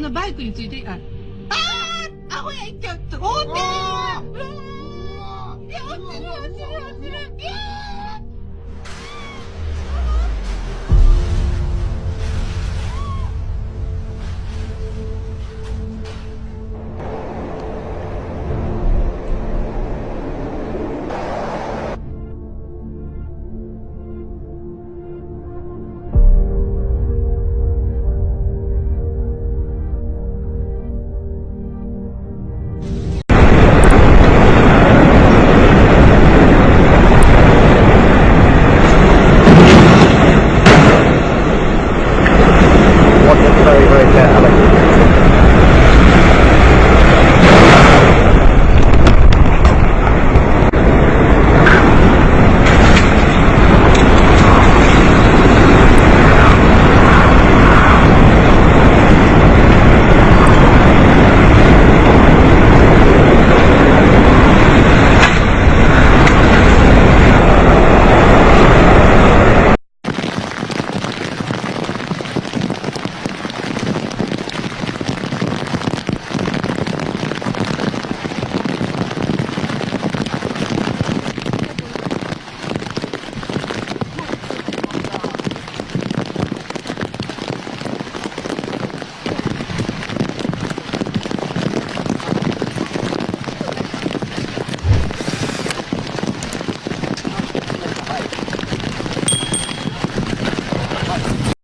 のバイクについて、あ、あアホや、ちっと、おってるうわいや、落ちる、落ちる、落ちる。ビュー。